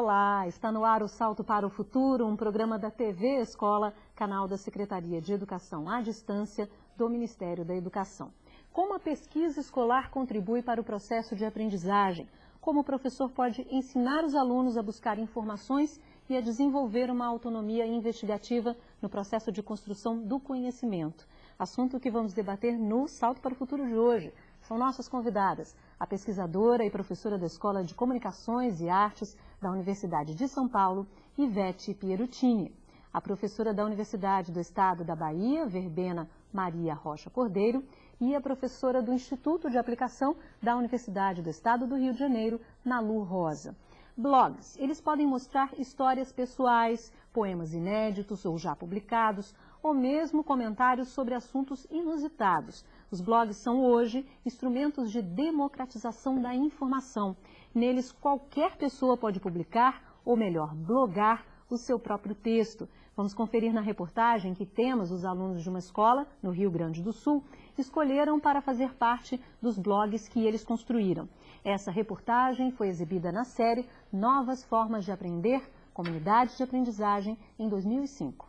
Olá, está no ar o Salto para o Futuro, um programa da TV Escola, canal da Secretaria de Educação à Distância do Ministério da Educação. Como a pesquisa escolar contribui para o processo de aprendizagem? Como o professor pode ensinar os alunos a buscar informações e a desenvolver uma autonomia investigativa no processo de construção do conhecimento? Assunto que vamos debater no Salto para o Futuro de hoje. São nossas convidadas, a pesquisadora e professora da Escola de Comunicações e Artes da Universidade de São Paulo, Ivete Pierutini. A professora da Universidade do Estado da Bahia, Verbena Maria Rocha Cordeiro, e a professora do Instituto de Aplicação da Universidade do Estado do Rio de Janeiro, Nalu Rosa. Blogs, eles podem mostrar histórias pessoais, poemas inéditos ou já publicados, ou mesmo comentários sobre assuntos inusitados. Os blogs são hoje instrumentos de democratização da informação. Neles, qualquer pessoa pode publicar, ou melhor, blogar, o seu próprio texto. Vamos conferir na reportagem que temos os alunos de uma escola no Rio Grande do Sul escolheram para fazer parte dos blogs que eles construíram. Essa reportagem foi exibida na série Novas Formas de Aprender, Comunidade de Aprendizagem, em 2005.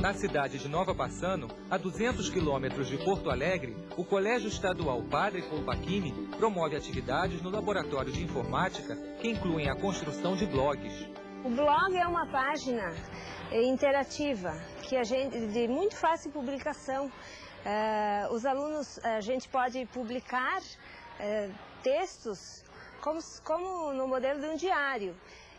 Na cidade de Nova Bassano, a 200 quilômetros de Porto Alegre, o Colégio Estadual Padre Colpachini promove atividades no Laboratório de Informática que incluem a construção de blogs. O blog é uma página interativa que a gente, de muito fácil publicação. Uh, os alunos, a gente pode publicar uh, textos como, como no modelo de um diário.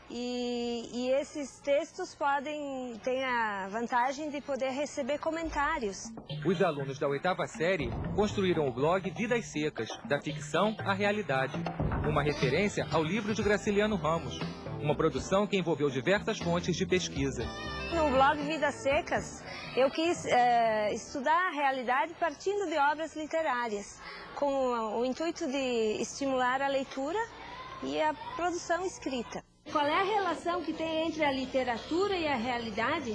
E, e, esses textos podem ter a vantagem de poder receber comentários. Os alunos da oitava série construíram o blog Vidas Secas, da ficção à realidade, uma referência ao livro de Graciliano Ramos, uma produção que envolveu diversas fontes de pesquisa. No blog Vidas Secas, eu quis é, estudar a realidade partindo de obras literárias, com o intuito de estimular a leitura e a produção escrita. Qual é a relação que tem entre a literatura e a realidade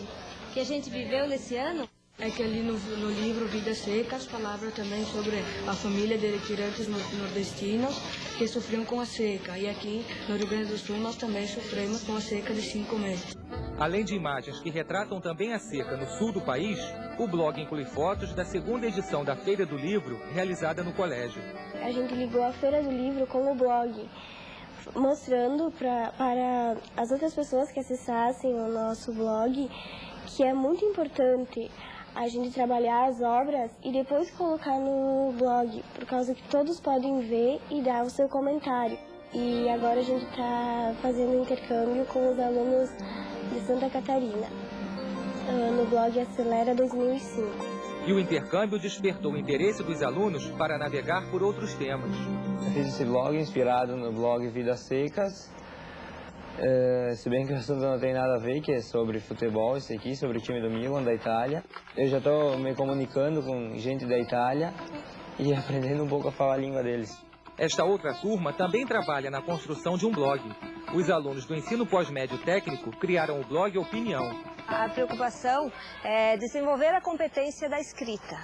que a gente viveu nesse ano? É que ali no, no livro Vidas Secas falava também sobre a família de retirantes nordestinos que sofriam com a seca. E aqui no Rio Grande do Sul nós também sofremos com a seca de cinco meses. Além de imagens que retratam também a seca no sul do país, o blog inclui fotos da segunda edição da Feira do Livro, realizada no colégio. A gente ligou a Feira do Livro com o blog mostrando pra, para as outras pessoas que acessassem o nosso blog que é muito importante a gente trabalhar as obras e depois colocar no blog, por causa que todos podem ver e dar o seu comentário. E agora a gente está fazendo intercâmbio com os alunos de Santa Catarina, ah, no blog Acelera 2005. E o intercâmbio despertou o interesse dos alunos para navegar por outros temas. Eu fiz esse blog inspirado no blog Vidas Secas. Uh, se bem que o assunto não tem nada a ver, que é sobre futebol, isso aqui, sobre o time do Milan, da Itália. Eu já estou me comunicando com gente da Itália e aprendendo um pouco a falar a língua deles. Esta outra turma também trabalha na construção de um blog. Os alunos do ensino pós-médio técnico criaram o blog Opinião. A preocupação é desenvolver a competência da escrita.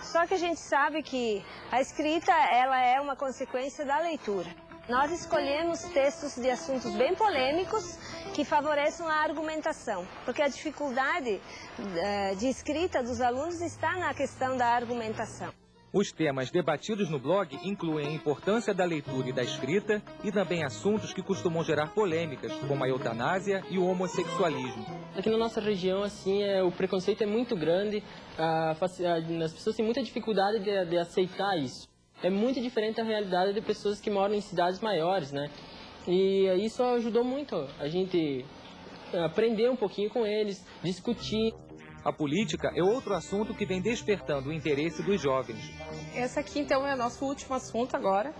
Só que a gente sabe que a escrita ela é uma consequência da leitura. Nós escolhemos textos de assuntos bem polêmicos que favoreçam a argumentação, porque a dificuldade eh, de escrita dos alunos está na questão da argumentação. Os temas debatidos no blog incluem a importância da leitura e da escrita e também assuntos que costumam gerar polêmicas, como a eutanásia e o homossexualismo. Aqui na nossa região, assim, é, o preconceito é muito grande, a, a, as pessoas têm muita dificuldade de, de aceitar isso. É muito diferente da realidade de pessoas que moram em cidades maiores, né? E isso ajudou muito a gente aprender um pouquinho com eles, discutir. A política é outro assunto que vem despertando o interesse dos jovens. Esse aqui, então, é nosso último assunto agora.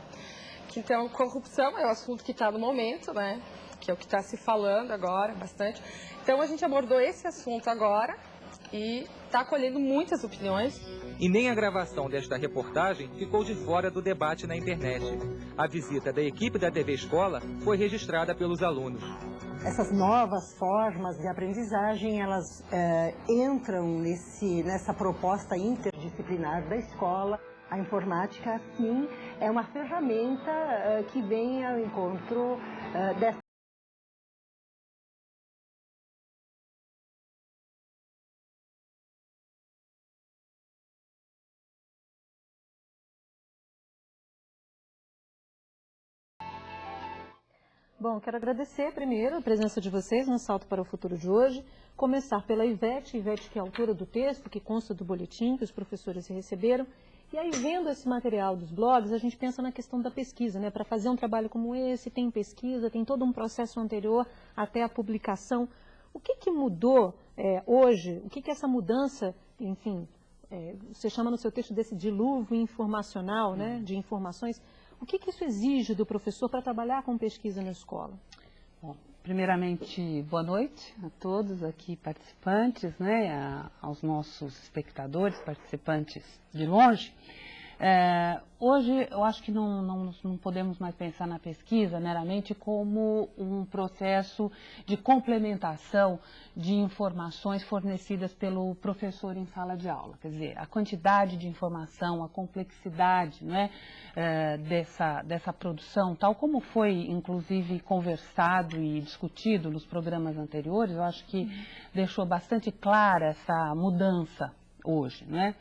Que, então, corrupção é o assunto que está no momento, né? Que é o que está se falando agora bastante. Então, a gente abordou esse assunto agora e está colhendo muitas opiniões. E nem a gravação desta reportagem ficou de fora do debate na internet. A visita da equipe da TV Escola foi registrada pelos alunos. Essas novas formas de aprendizagem, elas é, entram nesse, nessa proposta interdisciplinar da escola. A informática, sim, é uma ferramenta é, que vem ao encontro é, dessa Bom, quero agradecer primeiro a presença de vocês no Salto para o Futuro de hoje. Começar pela Ivete, Ivete que é autora do texto, que consta do boletim que os professores receberam. E aí, vendo esse material dos blogs, a gente pensa na questão da pesquisa, né? Para fazer um trabalho como esse, tem pesquisa, tem todo um processo anterior até a publicação. O que, que mudou é, hoje? O que, que essa mudança, enfim, é, você chama no seu texto desse dilúvio informacional, né? De informações. O que, que isso exige do professor para trabalhar com pesquisa na escola? Bom, primeiramente, boa noite a todos aqui participantes, né, a, aos nossos espectadores, participantes de longe. É, hoje, eu acho que não, não, não, podemos mais pensar na pesquisa meramente como um processo de complementação de informações fornecidas pelo professor em sala de aula. Quer dizer, a quantidade de informação, a complexidade né, é, dessa, dessa produção, tal como foi, inclusive, conversado e discutido nos programas anteriores, eu acho que deixou bastante clara essa mudança hoje, né?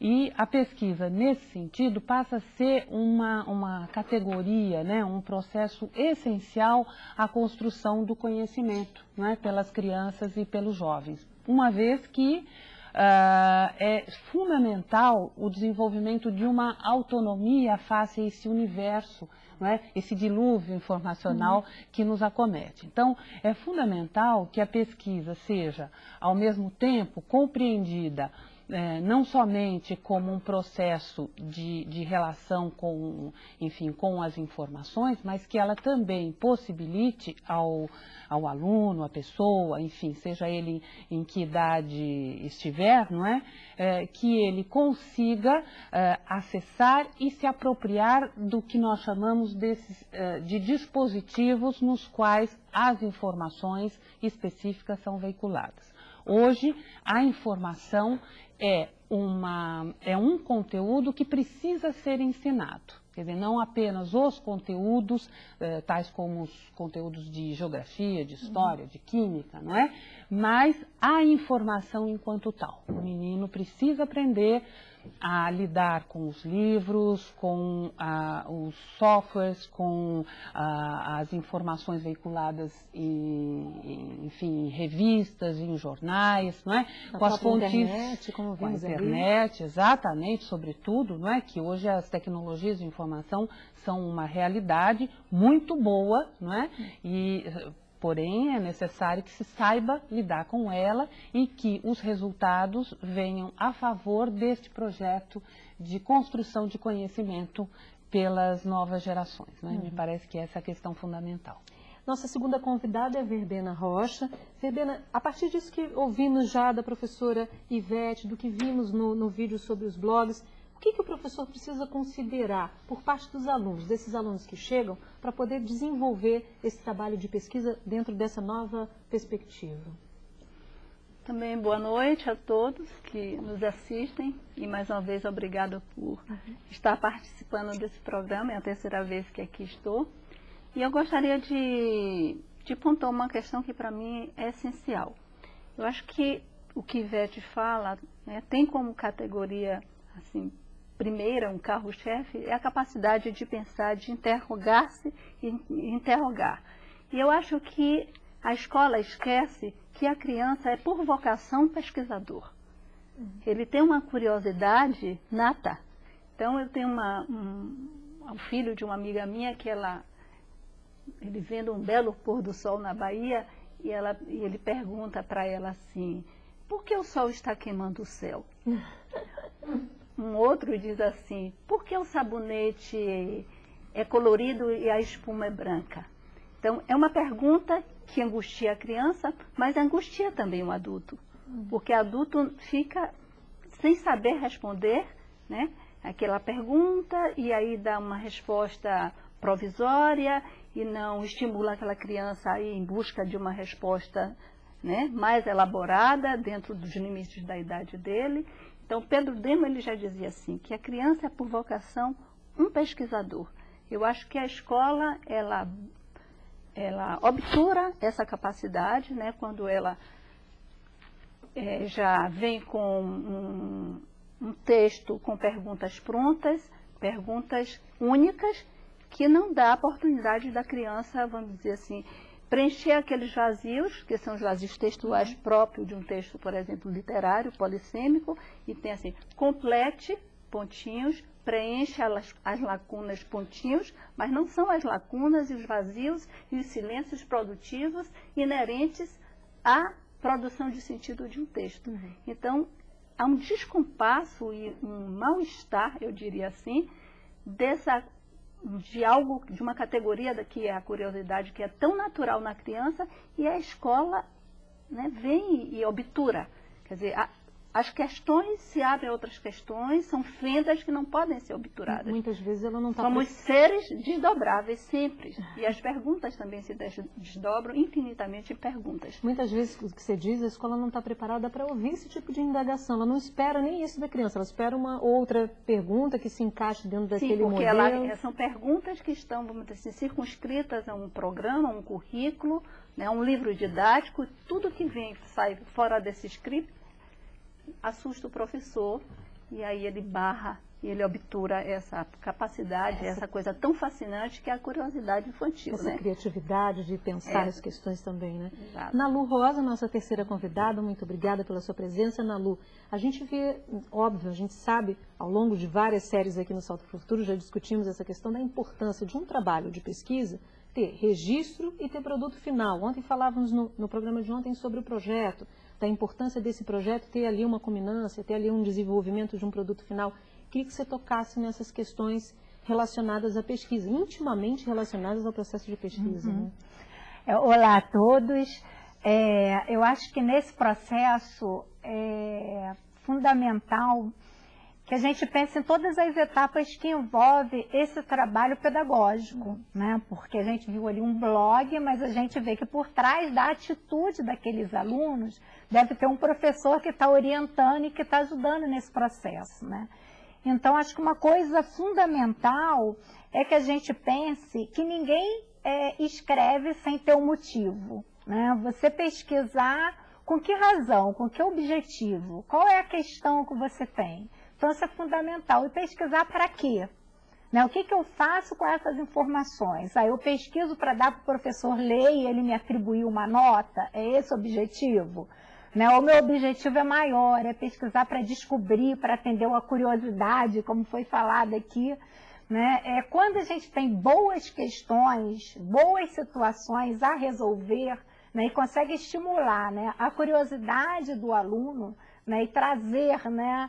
E a pesquisa, nesse sentido, passa a ser uma, uma categoria, né, um processo essencial à construção do conhecimento né, pelas crianças e pelos jovens. Uma vez que Uh, é fundamental o desenvolvimento de uma autonomia face a esse universo, é? esse dilúvio informacional uhum. que nos acomete. Então, é fundamental que a pesquisa seja, ao mesmo tempo, compreendida é, não somente como um processo de, de relação com, enfim, com as informações, mas que ela também possibilite ao, ao aluno, à pessoa, enfim, seja ele em que idade estiver, não é? é que ele consiga é, acessar e se apropriar do que nós chamamos desses, é, de dispositivos nos quais as informações específicas são veiculadas. Hoje, a informação é, uma, é um conteúdo que precisa ser ensinado. Quer dizer, não apenas os conteúdos, eh, tais como os conteúdos de geografia, de história, de química, não é? Mas a informação enquanto tal. O menino precisa aprender a lidar com os livros, com ah, os softwares, com ah, as informações veiculadas em, enfim, em revistas, em jornais, não é? A com as fontes internet, como com a internet, ali. exatamente, sobretudo, não é? Que hoje as tecnologias de informação são uma realidade muito boa, não é? E porém é necessário que se saiba lidar com ela e que os resultados venham a favor deste projeto de construção de conhecimento pelas novas gerações. Né? Uhum. Me parece que essa é a questão fundamental. Nossa segunda convidada é Verbena Rocha. Verbena, a partir disso que ouvimos já da professora Ivete, do que vimos no, no vídeo sobre os blogs, que, que o professor precisa considerar por parte dos alunos, desses alunos que chegam, para poder desenvolver esse trabalho de pesquisa dentro dessa nova perspectiva? Também boa noite a todos que nos assistem e mais uma vez obrigada por estar participando desse programa, é a terceira vez que aqui estou. E eu gostaria de, de pontuar uma questão que para mim é essencial. Eu acho que o que Ivete fala né, tem como categoria assim, primeira, um carro-chefe, é a capacidade de pensar, de interrogar-se e interrogar. E eu acho que a escola esquece que a criança é por vocação pesquisador. Ele tem uma curiosidade nata. Então eu tenho uma, um, um filho de uma amiga minha que ela, ele vendo um belo pôr do sol na Bahia e, ela, e ele pergunta para ela assim, por que o sol está queimando o céu? Um outro diz assim, por que o sabonete é colorido e a espuma é branca? Então, é uma pergunta que angustia a criança, mas angustia também o adulto. Porque o adulto fica sem saber responder, né? Aquela pergunta e aí dá uma resposta provisória e não estimula aquela criança a ir em busca de uma resposta né, mais elaborada dentro dos limites da idade dele. Então, Pedro Demo ele já dizia assim, que a criança é por vocação um pesquisador. Eu acho que a escola, ela, ela obtura essa capacidade, né, quando ela é, já vem com um, um texto com perguntas prontas, perguntas únicas, que não dá a oportunidade da criança, vamos dizer assim, preencher aqueles vazios, que são os vazios textuais próprios de um texto, por exemplo, literário, polissêmico, e tem assim, complete, pontinhos, preenche as, as lacunas, pontinhos, mas não são as lacunas e os vazios e os silêncios produtivos inerentes à produção de sentido de um texto. Uhum. Então, há um descompasso e um mal-estar, eu diria assim, dessa de algo, de uma categoria que é a curiosidade, que é tão natural na criança, e a escola né, vem e obtura. Quer dizer, a, as questões se abrem a outras questões, são fendas que não podem ser obturadas. Muitas vezes ela não está... Somos seres desdobráveis sempre. E as perguntas também se desdobram infinitamente em perguntas. Muitas vezes, o que você diz, a escola não está preparada para ouvir esse tipo de indagação. Ela não espera nem isso da criança, ela espera uma outra pergunta que se encaixe dentro daquele Sim, porque modelo. Ela, são perguntas que estão, vamos dizer assim, circunscritas a um programa, a um currículo, né, a um livro didático. Tudo que vem, sai fora desse script assusta o professor e aí ele barra e ele obtura essa capacidade, essa, essa coisa tão fascinante que é a curiosidade infantil. Essa né? criatividade de pensar é. as questões também, né? Exato. Nalu Rosa, nossa terceira convidada, muito obrigada pela sua presença. Nalu, a gente vê, óbvio, a gente sabe, ao longo de várias séries aqui no Salto para o Futuro, já discutimos essa questão da importância de um trabalho de pesquisa ter registro e ter produto final. Ontem falávamos no, no programa de ontem sobre o projeto, da importância desse projeto ter ali uma culminância, ter ali um desenvolvimento de um produto final. Queria que você tocasse nessas questões relacionadas à pesquisa, intimamente relacionadas ao processo de pesquisa. Uhum. Né? É, olá a todos. É, eu acho que nesse processo é fundamental que a gente pense em todas as etapas que envolve esse trabalho pedagógico, né? Porque a gente viu ali um blog, mas a gente vê que por trás da atitude daqueles alunos deve ter um professor que está orientando e que está ajudando nesse processo, né? Então, acho que uma coisa fundamental é que a gente pense que ninguém é, escreve sem ter um motivo, né? Você pesquisar com que razão, com que objetivo, qual é a questão que você tem? É fundamental. E pesquisar para quê? Né? O que, que eu faço com essas informações? Aí eu pesquiso para dar para o professor ler e ele me atribuir uma nota? É esse o objetivo? Né? O meu objetivo é maior, é pesquisar para descobrir, para atender uma curiosidade, como foi falado aqui. Né? É, quando a gente tem boas questões, boas situações a resolver, né, e consegue estimular né, a curiosidade do aluno, né, e trazer né,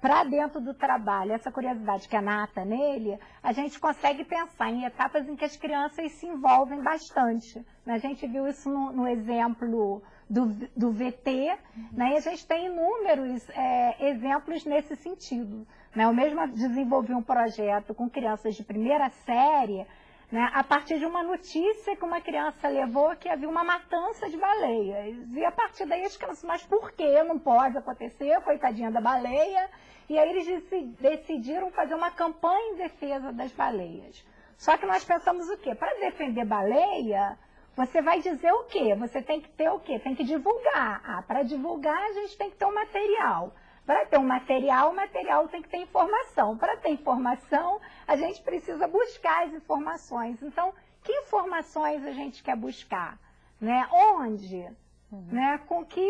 para dentro do trabalho essa curiosidade que é nata nele, a gente consegue pensar em etapas em que as crianças se envolvem bastante. Né? A gente viu isso no, no exemplo do, do VT, uhum. né? e a gente tem inúmeros é, exemplos nesse sentido. Né? Eu mesma desenvolvi um projeto com crianças de primeira série, né, a partir de uma notícia que uma criança levou que havia uma matança de baleias. E a partir daí as crianças, mas por que não pode acontecer? Coitadinha da baleia. E aí eles decidiram fazer uma campanha em defesa das baleias. Só que nós pensamos o quê? Para defender baleia, você vai dizer o quê? Você tem que ter o quê? Tem que divulgar. Ah, para divulgar a gente tem que ter um material. Para ter um material, o material tem que ter informação. Para ter informação, a gente precisa buscar as informações. Então, que informações a gente quer buscar? Né? Onde? Uhum. Né? Com que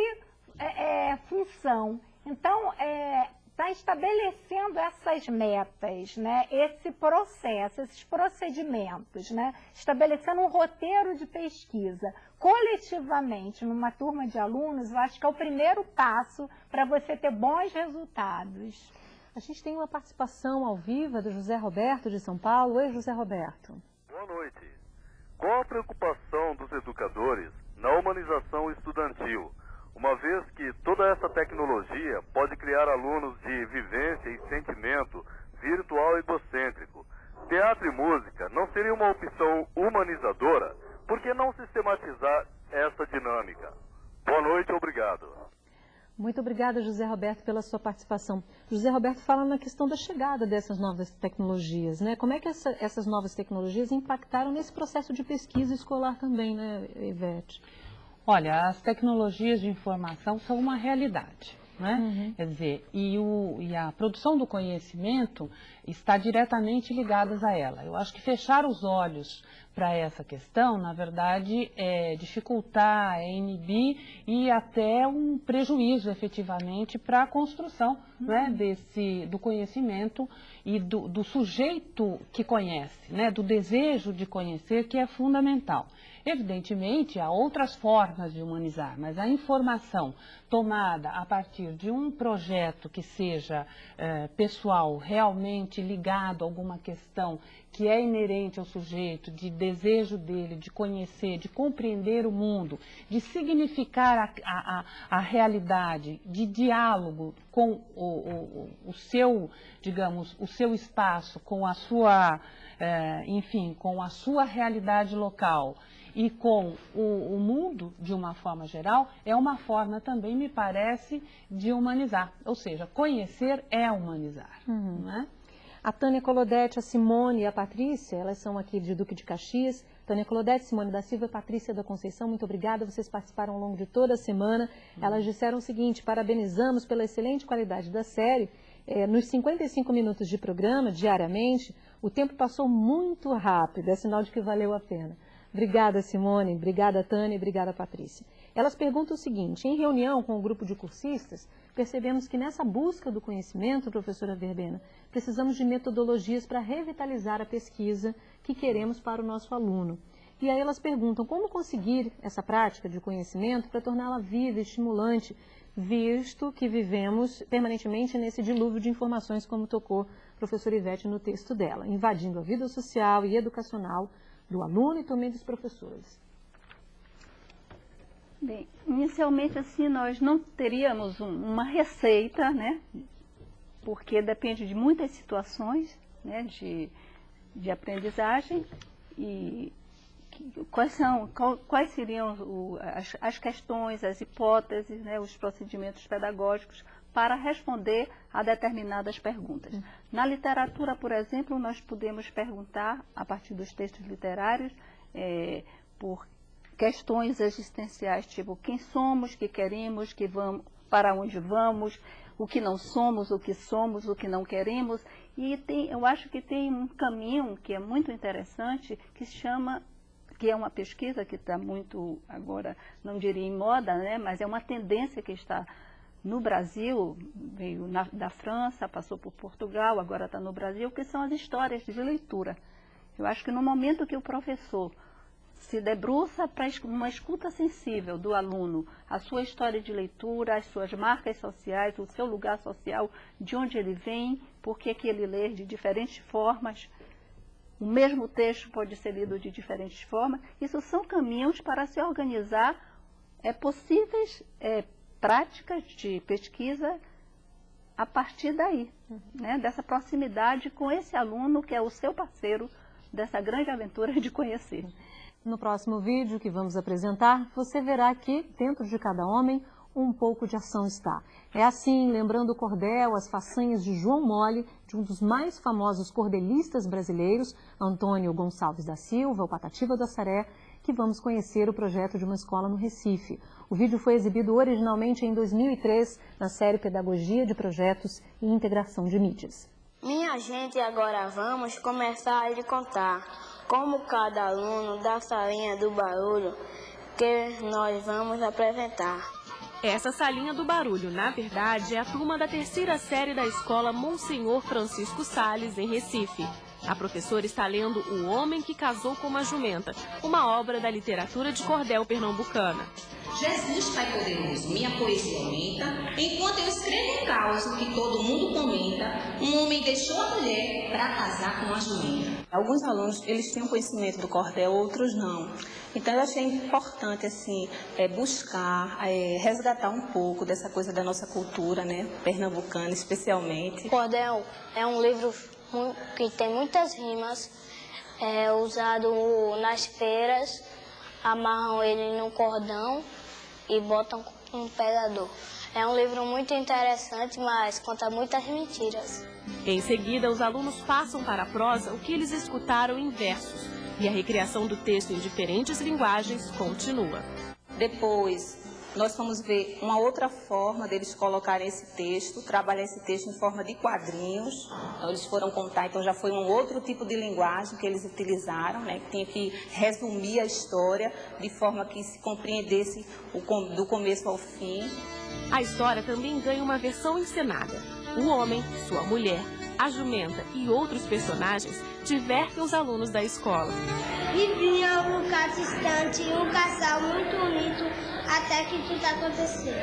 é, é, função? Então, é, está estabelecendo essas metas, né? esse processo, esses procedimentos, né? estabelecendo um roteiro de pesquisa coletivamente numa turma de alunos, eu acho que é o primeiro passo para você ter bons resultados. A gente tem uma participação ao vivo do José Roberto de São Paulo. Oi, José Roberto. Boa noite. Qual a preocupação dos educadores na humanização estudantil? uma vez que toda essa tecnologia pode criar alunos de vivência e sentimento virtual egocêntrico. Teatro e música não seria uma opção humanizadora? Por que não sistematizar essa dinâmica? Boa noite, obrigado. Muito obrigada, José Roberto, pela sua participação. José Roberto fala na questão da chegada dessas novas tecnologias, né? Como é que essa, essas novas tecnologias impactaram nesse processo de pesquisa escolar também, né, Ivete? Olha, as tecnologias de informação são uma realidade. Né? Uhum. Quer dizer, e, o, e a produção do conhecimento está diretamente ligada a ela. Eu acho que fechar os olhos para essa questão, na verdade, é dificultar, é inibir e até um prejuízo efetivamente para a construção uhum. né, desse, do conhecimento e do, do sujeito que conhece, né, do desejo de conhecer, que é fundamental. Evidentemente, há outras formas de humanizar, mas a informação tomada a partir de um projeto que seja eh, pessoal, realmente ligado a alguma questão que é inerente ao sujeito, de desejo dele, de conhecer, de compreender o mundo, de significar a, a, a realidade, de diálogo com o, o, o, seu, digamos, o seu espaço, com a sua, eh, enfim, com a sua realidade local e com o, o, mundo de uma forma geral, é uma forma também, me parece, de humanizar. Ou seja, conhecer é humanizar. Uhum. É? A Tânia Colodete, a Simone e a Patrícia, elas são aqui de Duque de Caxias. Tânia Colodete, Simone da Silva e Patrícia da Conceição, muito obrigada. Vocês participaram ao longo de toda a semana. Uhum. Elas disseram o seguinte, parabenizamos pela excelente qualidade da série. É, nos 55 minutos de programa, diariamente, o tempo passou muito rápido, é sinal de que valeu a pena. Obrigada, Simone. Obrigada, Tânia. Obrigada, Patrícia. Elas perguntam o seguinte, em reunião com o grupo de cursistas, percebemos que nessa busca do conhecimento, professora Verbena, precisamos de metodologias para revitalizar a pesquisa que queremos para o nosso aluno. E aí elas perguntam como conseguir essa prática de conhecimento para torná-la viva e estimulante, visto que vivemos permanentemente nesse dilúvio de informações, como tocou a professora Ivete no texto dela, invadindo a vida social e educacional do aluno e também dos professores. Bem, inicialmente assim nós não teríamos um, uma receita, né? Porque depende de muitas situações, né? De, de aprendizagem e quais são, quais seriam o, as, as, questões, as hipóteses, né? Os procedimentos pedagógicos para responder a determinadas perguntas. Na literatura, por exemplo, nós podemos perguntar a partir dos textos literários é, por questões existenciais, tipo quem somos, que queremos, que vamos, para onde vamos, o que não somos, o que somos, o que não queremos. E tem, eu acho que tem um caminho que é muito interessante, que se chama, que é uma pesquisa que está muito, agora, não diria em moda, né, mas é uma tendência que está no Brasil, veio na, da França, passou por Portugal, agora está no Brasil, que são as histórias de leitura. Eu acho que no momento que o professor se debruça para uma escuta sensível do aluno, a sua história de leitura, as suas marcas sociais, o seu lugar social, de onde ele vem, por que, ele lê de diferentes formas. O mesmo texto pode ser lido de diferentes formas. Isso são caminhos para se organizar é, possíveis é, práticas de pesquisa a partir daí, né, dessa proximidade com esse aluno que é o seu parceiro dessa grande aventura de conhecer. No próximo vídeo que vamos apresentar, você verá que, dentro de cada homem, um pouco de ação está. É assim, lembrando o cordel, as façanhas de João Mole, de um dos mais famosos cordelistas brasileiros, Antônio Gonçalves da Silva, o Patativa do Assaré, que vamos conhecer o projeto de uma escola no Recife. O vídeo foi exibido originalmente em 2003 na série Pedagogia de Projetos e Integração de Mídias. Minha gente, agora vamos começar a lhe contar como cada aluno da salinha do barulho que nós vamos apresentar. Essa salinha do barulho, na verdade, é a turma da terceira série da escola Monsenhor Francisco Sales, em Recife. A professora está lendo O Homem que Casou com uma Jumenta, uma obra da literatura de cordel pernambucana. Jesus, Pai poderoso, minha poesia aumenta, enquanto eu escrevo um caos que todo mundo comenta, um homem deixou a mulher para casar com a jumenta. Alguns alunos, eles têm um conhecimento do cordel, outros não. Então eu achei importante assim é, buscar, é, resgatar um pouco dessa coisa da nossa cultura, né, pernambucana especialmente. Cordel é um livro que tem muitas rimas, é usado nas feiras, amarram ele num cordão e botam um pegador. É um livro muito interessante, mas conta muitas mentiras. Em seguida, os alunos passam para a prosa o que eles escutaram em versos e a recriação do texto em diferentes linguagens continua. Depois, nós fomos ver uma outra forma deles colocarem esse texto, trabalhar esse texto em forma de quadrinhos. Então, eles foram contar, então já foi um outro tipo de linguagem que eles utilizaram, né, que tinha que resumir a história de forma que se compreendesse o, do começo ao fim. A história também ganha uma versão encenada. O homem, sua mulher, a jumenta e outros personagens divertem os alunos da escola. Vivia um lugar distante um casal muito unido até que tudo aconteceu.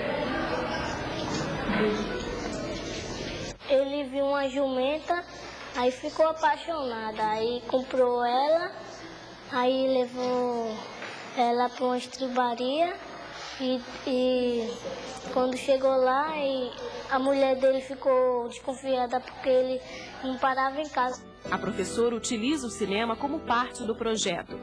Ele viu uma jumenta, aí ficou apaixonado, aí comprou ela, aí levou ela para uma estribaria e, e quando chegou lá, a mulher dele ficou desconfiada porque ele não parava em casa. A professora utiliza o cinema como parte do projeto.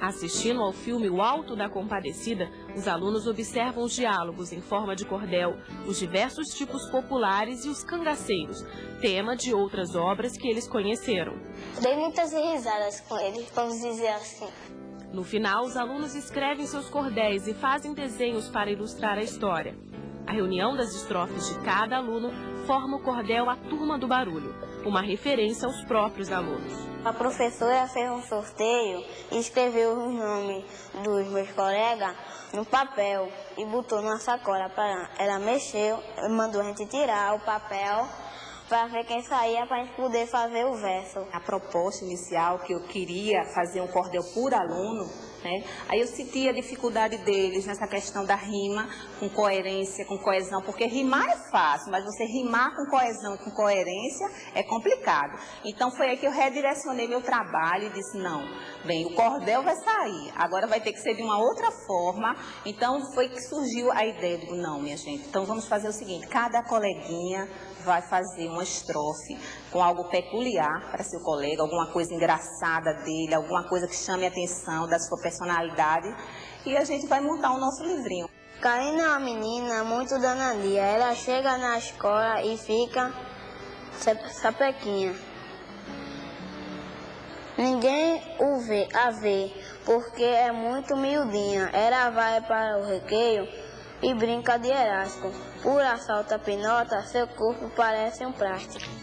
Assistindo ao filme O Alto da Compadecida, os alunos observam os diálogos em forma de cordel, os diversos tipos populares e os cangaceiros, tema de outras obras que eles conheceram. Dei muitas risadas com ele, vamos dizer assim. No final, os alunos escrevem seus cordéis e fazem desenhos para ilustrar a história. A reunião das estrofes de cada aluno forma o cordel A Turma do Barulho, uma referência aos próprios alunos. A professora fez um sorteio e escreveu os nomes dos meus colegas no papel e botou na sacola para ela mexeu, mandou a gente tirar o papel para ver quem saía para a gente poder fazer o verso. A proposta inicial que eu queria fazer um cordel por aluno, né? Aí eu senti a dificuldade deles nessa questão da rima, com coerência, com coesão, porque rimar é fácil, mas você rimar com coesão com coerência é complicado. Então foi aí que eu redirecionei meu trabalho e disse, não, bem, o cordel vai sair, agora vai ter que ser de uma outra forma. Então foi que surgiu a ideia, digo, não, minha gente, então vamos fazer o seguinte, cada coleguinha vai fazer uma estrofe com algo peculiar para seu colega, alguma coisa engraçada dele, alguma coisa que chame a atenção da sua personalidade e a gente vai montar o nosso livrinho. Karina é uma menina muito danadinha. Ela chega na escola e fica sapequinha. Ninguém o vê, a vê, porque é muito miudinha. Ela vai para o recreio e brinca de elástico. Por assalto a pinota, seu corpo parece um plástico.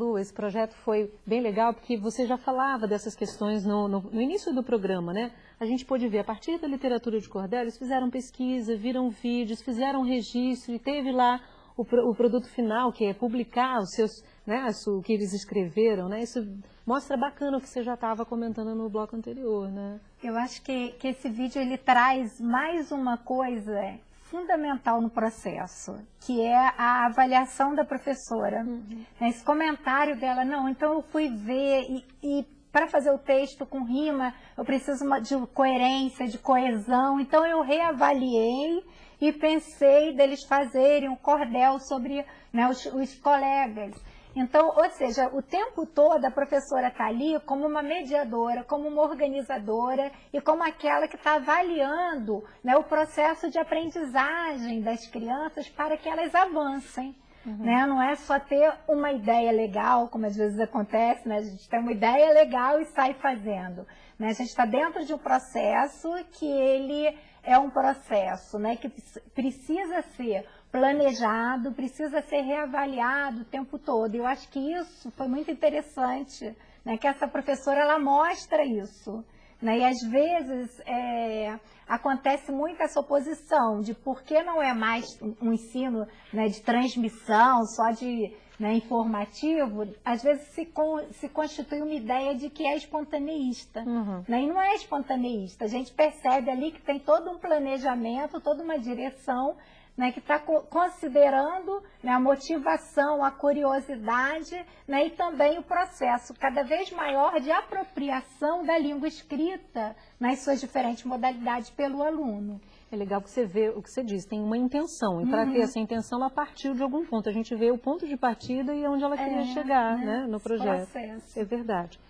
Malu, esse projeto foi bem legal porque você já falava dessas questões no, no, no, início do programa, né? A gente pôde ver, a partir da literatura de cordel, eles fizeram pesquisa, viram vídeos, fizeram registro e teve lá o, o produto final, que é publicar os seus, né, o que eles escreveram, né? Isso mostra bacana o que você já estava comentando no bloco anterior, né? Eu acho que, que esse vídeo ele traz mais uma coisa fundamental no processo, que é a avaliação da professora. Uhum. Esse comentário dela, não, então eu fui ver e, e para fazer o texto com rima, eu preciso de coerência, de coesão, então eu reavaliei e pensei deles fazerem um cordel sobre né, os, os colegas. Então, ou seja, o tempo todo a professora está ali como uma mediadora, como uma organizadora e como aquela que está avaliando né, o processo de aprendizagem das crianças para que elas avancem. Uhum. Né? Não é só ter uma ideia legal, como às vezes acontece, né? a gente tem uma ideia legal e sai fazendo. Né? A gente está dentro de um processo que ele é um processo né? que precisa ser planejado, precisa ser reavaliado o tempo todo. Eu acho que isso foi muito interessante, né, que essa professora ela mostra isso. Né, e às vezes é, acontece muito essa oposição de por que não é mais um ensino né, de transmissão, só de né, informativo, às vezes se, con se constitui uma ideia de que é espontaneísta. Uhum. Né, e não é espontaneísta. A gente percebe ali que tem todo um planejamento, toda uma direção né, que está considerando né, a motivação, a curiosidade né, e também o processo cada vez maior de apropriação da língua escrita nas suas diferentes modalidades pelo aluno. É legal que você vê o que você diz, tem uma intenção, e para uhum. ter essa intenção ela partiu de algum ponto. A gente vê o ponto de partida e onde ela queria é, chegar né, né no projeto. Processo. É verdade.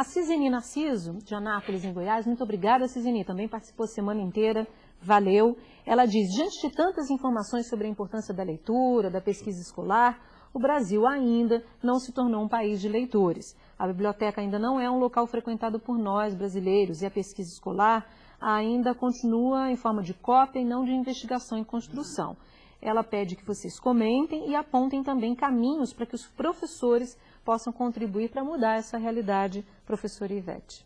A Ciseni Narciso, de Anápolis, em Goiás, muito obrigada, Ciseni, também participou a semana inteira, valeu. Ela diz, diante de tantas informações sobre a importância da leitura, da pesquisa escolar, o Brasil ainda não se tornou um país de leitores. A biblioteca ainda não é um local frequentado por nós, brasileiros, e a pesquisa escolar ainda continua em forma de cópia e não de investigação e construção. Ela pede que vocês comentem e apontem também caminhos para que os professores possam contribuir para mudar essa realidade, professora Ivete.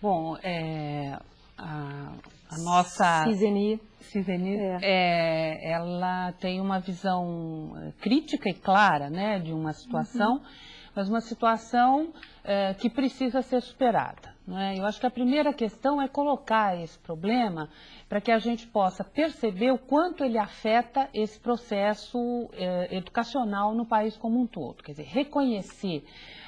Bom, é, a, a nossa... Ciseni. Ciseni, é. é. ela tem uma visão é, crítica e clara né, de uma situação, uhum. mas uma situação é, que precisa ser superada. É? Eu acho que a primeira questão é colocar esse problema para que a gente possa perceber o quanto ele afeta esse processo eh, educacional no país como um todo. Quer dizer, reconhecer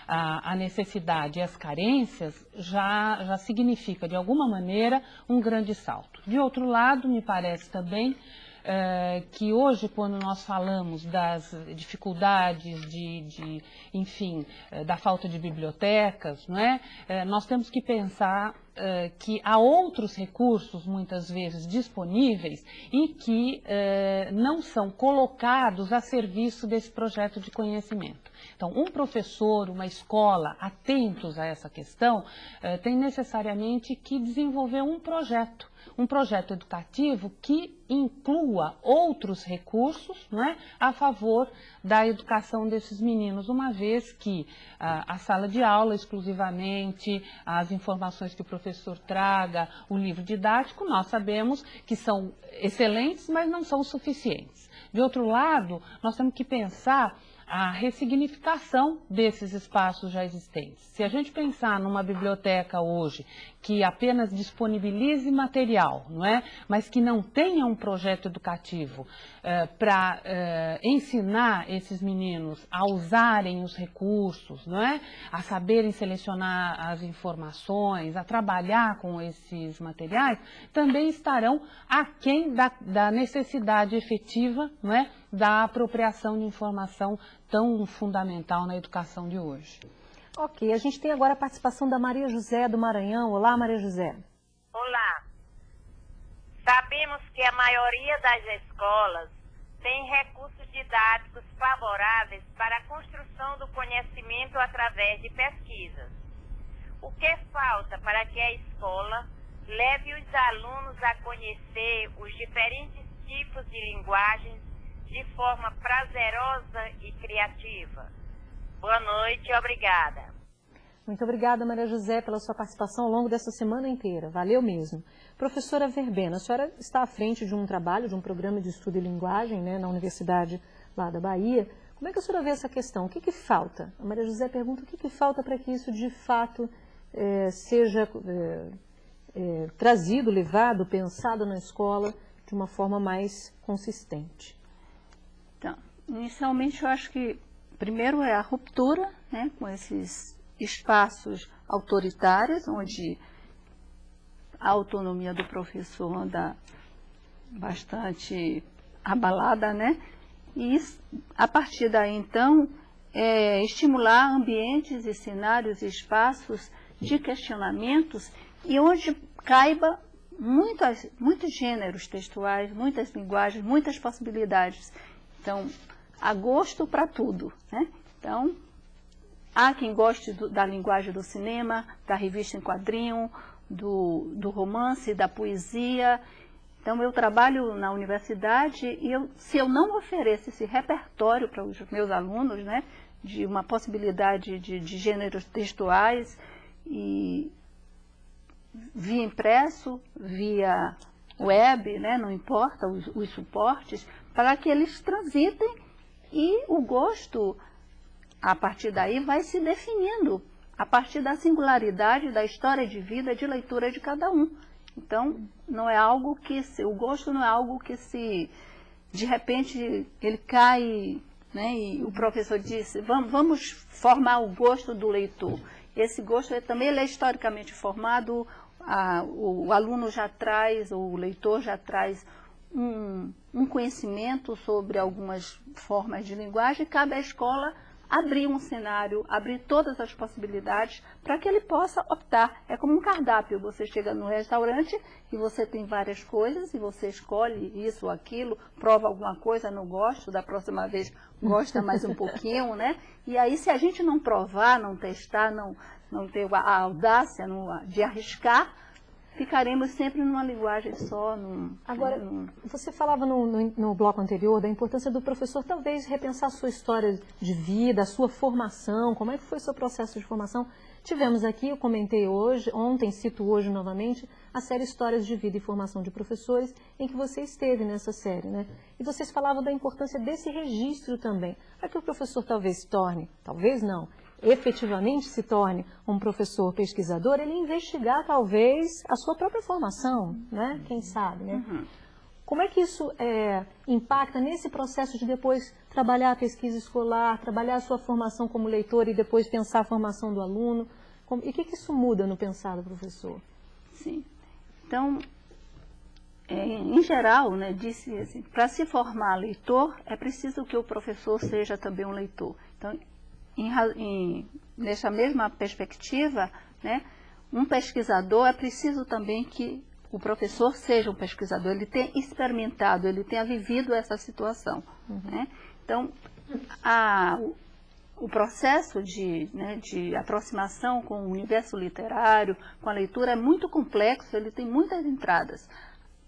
a, a, necessidade e as carências já, já significa, de alguma maneira, um grande salto. De outro lado, me parece também é, que hoje, quando nós falamos das dificuldades de, de enfim, é, da falta de bibliotecas, não é? é nós temos que pensar é, que há outros recursos, muitas vezes, disponíveis e que é, não são colocados a serviço desse projeto de conhecimento. Então, um professor, uma escola, atentos a essa questão, é, tem necessariamente que desenvolver um projeto um projeto educativo que inclua outros recursos não é, a favor da educação desses meninos, uma vez que a sala de aula exclusivamente, as informações que o professor traga, o livro didático, nós sabemos que são excelentes, mas não são suficientes. De outro lado, nós temos que pensar a ressignificação desses espaços já existentes. Se a gente pensar numa biblioteca hoje que apenas disponibilize material, não é? mas que não tenha um projeto educativo eh, para eh, ensinar esses meninos a usarem os recursos, não é? a saberem selecionar as informações, a trabalhar com esses materiais, também estarão aquém da, da necessidade efetiva não é? Da apropriação de informação tão fundamental na educação de hoje. Ok, a gente tem agora a participação da Maria José do Maranhão. Olá, Maria José. Olá. Sabemos que a maioria das escolas tem recursos didáticos favoráveis para a construção do conhecimento através de pesquisas. O que falta para que a escola leve os alunos a conhecer os diferentes tipos de linguagens de forma prazerosa e criativa. Boa noite e obrigada. Muito obrigada, Maria José, pela sua participação ao longo dessa semana inteira. Valeu mesmo. Professora Verbena, a senhora está à frente de um trabalho, de um programa de estudo e linguagem né, na Universidade lá da Bahia. Como é que a senhora vê essa questão? O que, que falta? A Maria José pergunta o que, que falta para que isso de fato é, seja é, é, trazido, levado, pensado na escola de uma forma mais consistente. Inicialmente, eu acho que primeiro é a ruptura né, com esses espaços autoritários, onde a autonomia do professor anda bastante abalada, né? E a partir daí, então, é estimular ambientes e cenários e espaços de questionamentos e onde caiba muitas, muitos gêneros textuais, muitas linguagens, muitas possibilidades. Então, há gosto para tudo. Né? Então, há quem goste do, da linguagem do cinema, da revista em quadrinho, do, do romance, da poesia. Então, eu trabalho na universidade e eu, se eu não ofereço esse repertório para os meus alunos, né, de uma possibilidade de, de gêneros textuais, e via impresso, via web, né, não importa os, os suportes, para que eles transitem e o gosto, a partir daí, vai se definindo a partir da singularidade da história de vida de leitura de cada um. Então, não é algo que se, o gosto não é algo que se de repente ele cai, né, e o professor disse, vamos, vamos formar o gosto do leitor. Esse gosto é, também ele é historicamente formado, a, o, o aluno já traz, o leitor já traz um, um conhecimento sobre algumas formas de linguagem, cabe à escola abrir um cenário, abrir todas as possibilidades para que ele possa optar. É como um cardápio, você chega no restaurante e você tem várias coisas e você escolhe isso ou aquilo, prova alguma coisa, não gosto, da próxima vez gosta mais um pouquinho, né? E aí se a gente não provar, não testar, não, não ter a audácia de arriscar, ficaremos sempre numa linguagem só. Num, Agora, num... você falava no, no, no, bloco anterior da importância do professor talvez repensar a sua história de vida, a sua formação, como é que foi o seu processo de formação. Tivemos aqui, eu comentei hoje, ontem, cito hoje novamente, a série Histórias de Vida e Formação de Professores, em que você esteve nessa série, né? E vocês falavam da importância desse registro também, para que o professor talvez se torne, talvez não, efetivamente se torne um professor pesquisador, ele investigar talvez a sua própria formação, né? Quem sabe, né? Uhum. Como é que isso é, impacta nesse processo de depois trabalhar a pesquisa escolar, trabalhar a sua formação como leitor e depois pensar a formação do aluno? Como, e o que, que isso muda no pensar do professor? Sim. Então, é, em geral, né, disse assim, para se formar leitor, é preciso que o professor seja também um leitor. Então, em, em, nessa mesma perspectiva, né, um pesquisador é preciso também que o professor seja um pesquisador, ele tenha experimentado, ele tenha vivido essa situação. Uhum. Né? Então, a, o processo de, né, de aproximação com o universo literário, com a leitura, é muito complexo, ele tem muitas entradas.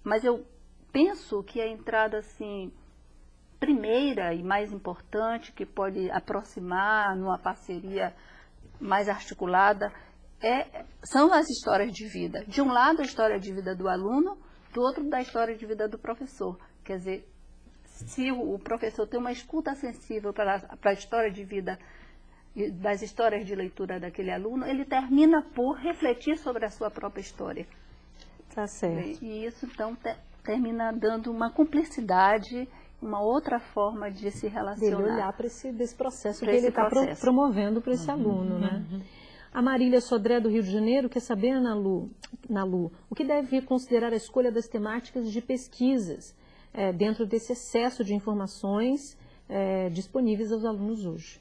Mas eu penso que a entrada, assim, primeira e mais importante, que pode aproximar numa parceria mais articulada, é, são as histórias de vida. De um lado, a história de vida do aluno, do outro, da história de vida do professor. Quer dizer, se o professor tem uma escuta sensível para, para a história de vida das histórias de leitura daquele aluno, ele termina por refletir sobre a sua própria história. Tá certo. E isso, então, te, termina dando uma cumplicidade uma outra forma de se relacionar. Dele olhar para esse desse processo pra que ele está pro, promovendo para esse uhum, aluno, né? Uhum. A Marília Sodré do Rio de Janeiro quer saber, na Lu, na Lu o que deve considerar a escolha das temáticas de pesquisas é, dentro desse excesso de informações é, disponíveis aos alunos hoje?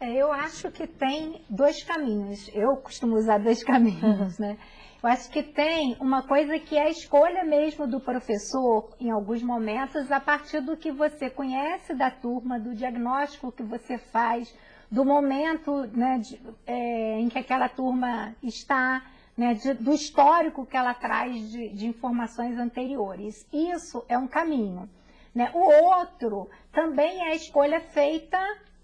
É, eu acho que tem dois caminhos. Eu costumo usar dois caminhos, né? Eu acho que tem uma coisa que é a escolha mesmo do professor, em alguns momentos, a partir do que você conhece da turma, do diagnóstico que você faz, do momento né, de, é, em que aquela turma está, né, de, do histórico que ela traz de, de, informações anteriores. Isso é um caminho. Né? O outro também é a escolha feita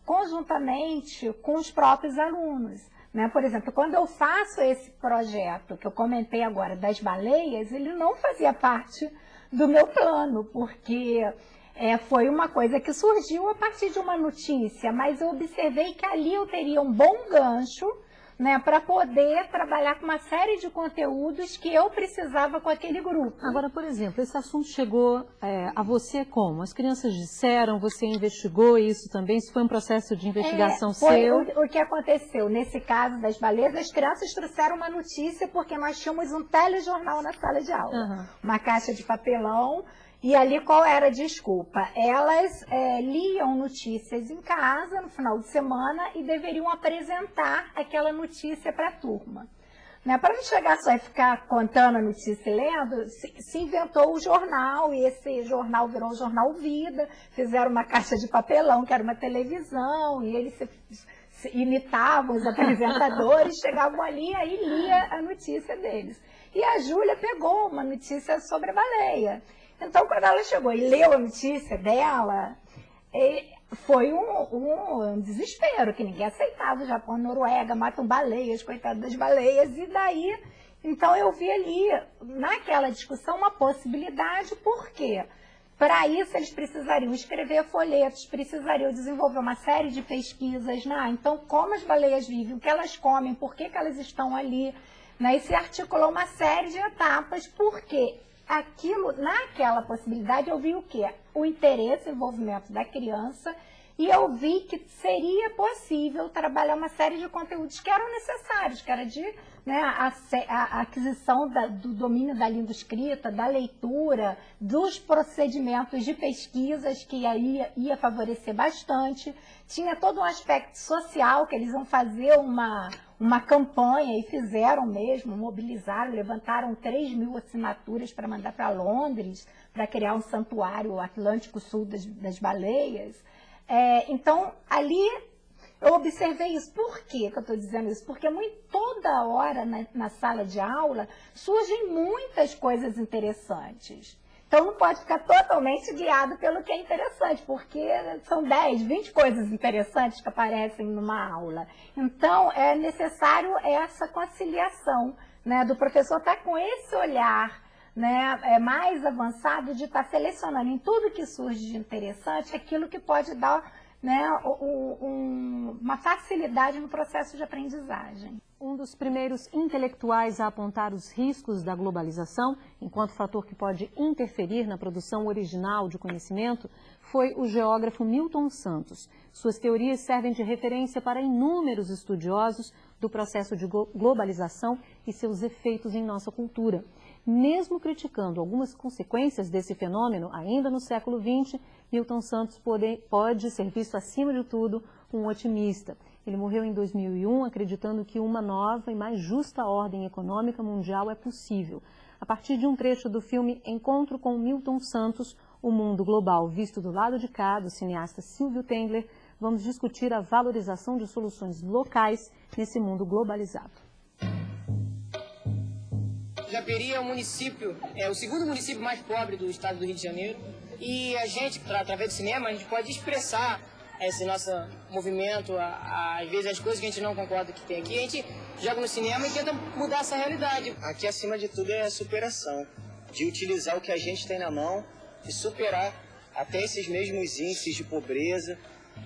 conjuntamente com os próprios alunos. Né? Por exemplo, quando eu faço esse projeto que eu comentei agora das baleias, ele não fazia parte do meu plano, porque é, foi uma coisa que surgiu a partir de uma notícia, mas eu observei que ali eu teria um bom gancho né, para poder trabalhar com uma série de conteúdos que eu precisava com aquele grupo. Agora, por exemplo, esse assunto chegou é, a você como? As crianças disseram, você investigou isso também? Isso foi um processo de investigação é, seu? O, o, que aconteceu nesse caso das baleias, as crianças trouxeram uma notícia porque nós tínhamos um telejornal na sala de aula. Uhum. Uma caixa de papelão e ali qual era a desculpa? Elas é, liam notícias em casa no final de semana e deveriam apresentar aquela notícia para a turma. Né? Para não chegar só e ficar contando a notícia e lendo, se, se, inventou o jornal, e esse jornal virou o Jornal Vida, fizeram uma caixa de papelão, que era uma televisão, e eles se, se imitavam os apresentadores, chegavam ali e lia a notícia deles. E a Júlia pegou uma notícia sobre a baleia. Então, quando ela chegou e leu a notícia dela, foi um, um, desespero, que ninguém aceitava. O Japão Noruega matam baleias, coitado das baleias. E daí, então eu vi ali, naquela discussão, uma possibilidade, por quê? Para isso, eles precisariam escrever folhetos, precisariam desenvolver uma série de pesquisas. Né? Então, como as baleias vivem, o que elas comem, por que, que elas estão ali. Né? E se articulou uma série de etapas, porque aquilo, naquela possibilidade, eu vi o quê? O interesse, o envolvimento da criança e eu vi que seria possível trabalhar uma série de conteúdos que eram necessários, que era de né, a, a, aquisição da, do domínio da língua escrita, da leitura, dos procedimentos de pesquisas, que aí ia favorecer bastante. Tinha todo um aspecto social, que eles iam fazer uma, uma campanha e fizeram mesmo, mobilizaram, levantaram 3 mil assinaturas para mandar para Londres, para criar um santuário Atlântico Sul das, das baleias. É, então, ali eu observei isso. Por que, que eu estou dizendo isso? Porque muito, toda hora na, na sala de aula surgem muitas coisas interessantes. Então não pode ficar totalmente guiado pelo que é interessante, porque são 10, 20 coisas interessantes que aparecem numa aula. Então é necessário essa conciliação né, do professor estar tá com esse olhar né, é mais avançado de estar tá selecionando em tudo que surge de interessante aquilo que pode dar né, um, uma facilidade no processo de aprendizagem. Um dos primeiros intelectuais a apontar os riscos da globalização, enquanto fator que pode interferir na produção original de conhecimento, foi o geógrafo Milton Santos. Suas teorias servem de referência para inúmeros estudiosos do processo de globalização e seus efeitos em nossa cultura. Mesmo criticando algumas consequências desse fenômeno, ainda no século XX, Milton Santos pode, pode ser visto, acima de tudo, um otimista. Ele morreu em 2001 acreditando que uma nova e mais justa ordem econômica mundial é possível. A partir de um trecho do filme Encontro com Milton Santos, O Mundo Global, visto do lado de cá, do cineasta Silvio Tendler, vamos discutir a valorização de soluções locais nesse mundo globalizado. Japeri é o município, é o segundo município mais pobre do estado do Rio de Janeiro. E a gente, através do cinema, a gente pode expressar esse nosso movimento, às vezes as coisas que a gente não concorda que tem aqui, a gente joga no cinema e tenta mudar essa realidade. Aqui, acima de tudo, é a superação, de utilizar o que a gente tem na mão e superar até esses mesmos índices de pobreza.